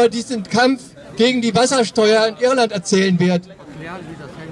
über diesen Kampf gegen die Wassersteuer in Irland erzählen wird.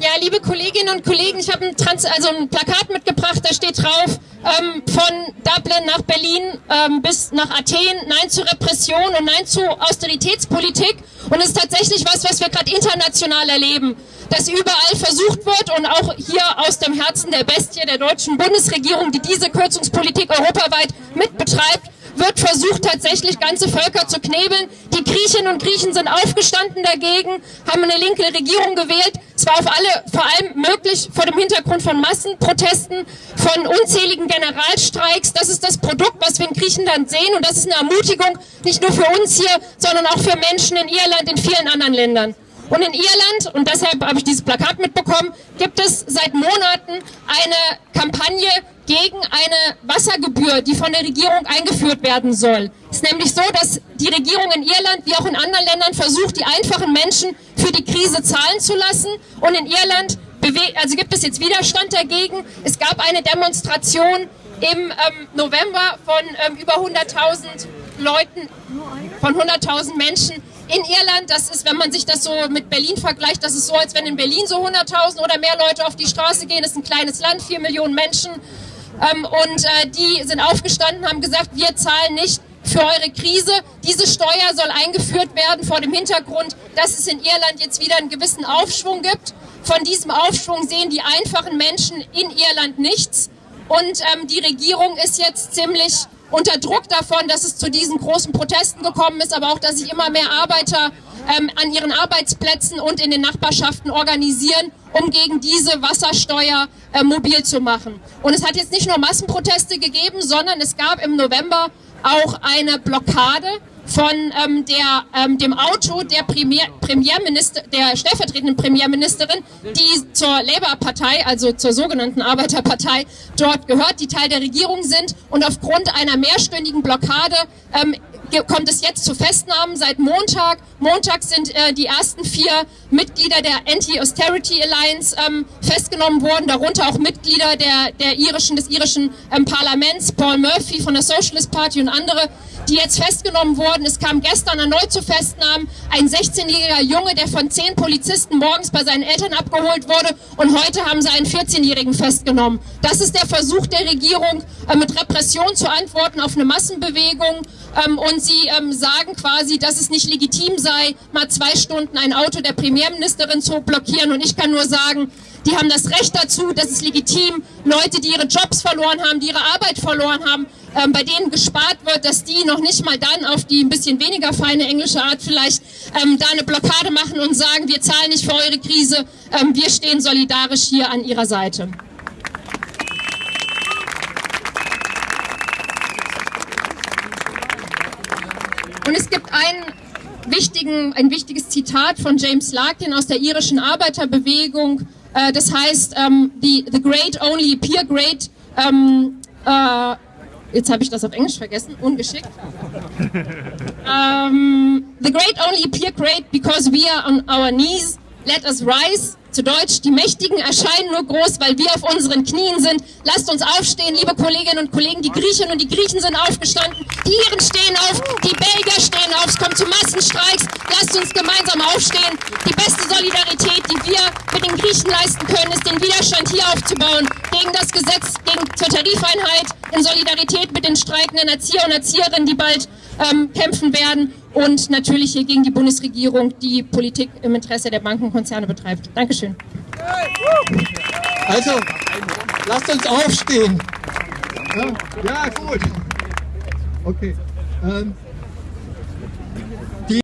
Ja, liebe Kolleginnen und Kollegen, ich habe ein, also ein Plakat mitgebracht, da steht drauf, ähm, von Dublin nach Berlin ähm, bis nach Athen, Nein zu Repression und Nein zu Austeritätspolitik. Und es ist tatsächlich was, was wir gerade international erleben, dass überall versucht wird und auch hier aus dem Herzen der Bestie der deutschen Bundesregierung, die diese Kürzungspolitik europaweit mitbetreibt, wird versucht, tatsächlich ganze Völker zu knebeln. Die Griechinnen und Griechen sind aufgestanden dagegen, haben eine linke Regierung gewählt. Es war auf alle, vor allem möglich vor dem Hintergrund von Massenprotesten, von unzähligen Generalstreiks. Das ist das Produkt, was wir in Griechenland sehen und das ist eine Ermutigung, nicht nur für uns hier, sondern auch für Menschen in Irland, in vielen anderen Ländern. Und in Irland, und deshalb habe ich dieses Plakat mitbekommen, gibt es seit Monaten eine Kampagne gegen eine Wassergebühr, die von der Regierung eingeführt werden soll. Es ist nämlich so, dass die Regierung in Irland wie auch in anderen Ländern versucht, die einfachen Menschen für die Krise zahlen zu lassen. Und in Irland also gibt es jetzt Widerstand dagegen. Es gab eine Demonstration im ähm, November von ähm, über 100.000 Leuten, von 100.000 Menschen in Irland, das ist, wenn man sich das so mit Berlin vergleicht, das ist so, als wenn in Berlin so 100.000 oder mehr Leute auf die Straße gehen. Das ist ein kleines Land, vier Millionen Menschen. Ähm, und äh, die sind aufgestanden, haben gesagt, wir zahlen nicht für eure Krise. Diese Steuer soll eingeführt werden vor dem Hintergrund, dass es in Irland jetzt wieder einen gewissen Aufschwung gibt. Von diesem Aufschwung sehen die einfachen Menschen in Irland nichts. Und ähm, die Regierung ist jetzt ziemlich unter Druck davon, dass es zu diesen großen Protesten gekommen ist, aber auch, dass sich immer mehr Arbeiter ähm, an ihren Arbeitsplätzen und in den Nachbarschaften organisieren, um gegen diese Wassersteuer äh, mobil zu machen. Und es hat jetzt nicht nur Massenproteste gegeben, sondern es gab im November auch eine Blockade von ähm, der, ähm, dem Auto der Premier, Premierminister, der stellvertretenden Premierministerin, die zur Labour-Partei, also zur sogenannten Arbeiterpartei, dort gehört, die Teil der Regierung sind. Und aufgrund einer mehrstündigen Blockade ähm, kommt es jetzt zu Festnahmen seit Montag. Montag sind äh, die ersten vier Mitglieder der Anti-Austerity Alliance ähm, festgenommen worden, darunter auch Mitglieder der, der irischen, des irischen ähm, Parlaments, Paul Murphy von der Socialist Party und andere die jetzt festgenommen wurden. Es kam gestern erneut zu Festnahmen. Ein 16-jähriger Junge, der von zehn Polizisten morgens bei seinen Eltern abgeholt wurde. Und heute haben sie einen 14-jährigen festgenommen. Das ist der Versuch der Regierung, äh, mit Repression zu antworten auf eine Massenbewegung. Ähm, und sie ähm, sagen quasi, dass es nicht legitim sei, mal zwei Stunden ein Auto der Premierministerin zu blockieren. Und ich kann nur sagen, die haben das Recht dazu, das ist legitim. Leute, die ihre Jobs verloren haben, die ihre Arbeit verloren haben, ähm, bei denen gespart wird, dass die noch nicht mal dann auf die ein bisschen weniger feine englische Art vielleicht ähm, da eine Blockade machen und sagen, wir zahlen nicht für eure Krise, ähm, wir stehen solidarisch hier an ihrer Seite. Und es gibt einen wichtigen, ein wichtiges Zitat von James Larkin aus der irischen Arbeiterbewegung. Äh, das heißt, ähm, the, the great only appear great. Ähm, äh, jetzt habe ich das auf Englisch vergessen, ungeschickt. um, the great only appear great because we are on our knees. Let us rise. Zu Deutsch, die Mächtigen erscheinen nur groß, weil wir auf unseren Knien sind. Lasst uns aufstehen, liebe Kolleginnen und Kollegen. Die Griechinnen und die Griechen sind aufgestanden. Die Iren stehen auf, die uns gemeinsam aufstehen. Die beste Solidarität, die wir mit den Griechen leisten können, ist den Widerstand hier aufzubauen. Gegen das Gesetz, gegen, zur Tarifeinheit, in Solidarität mit den streikenden Erzieher und Erzieherinnen, die bald ähm, kämpfen werden und natürlich hier gegen die Bundesregierung, die Politik im Interesse der Bankenkonzerne betreibt. Dankeschön. Also, lasst uns aufstehen. Ja, ja gut. Okay. Ähm